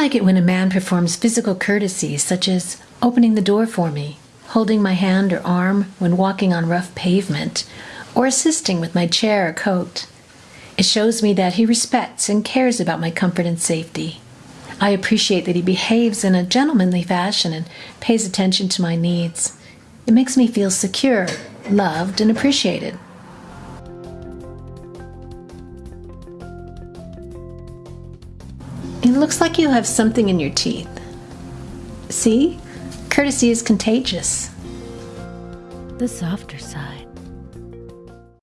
like it when a man performs physical courtesies such as opening the door for me, holding my hand or arm when walking on rough pavement, or assisting with my chair or coat. It shows me that he respects and cares about my comfort and safety. I appreciate that he behaves in a gentlemanly fashion and pays attention to my needs. It makes me feel secure, loved, and appreciated. It looks like you have something in your teeth. See? Courtesy is contagious. The softer side.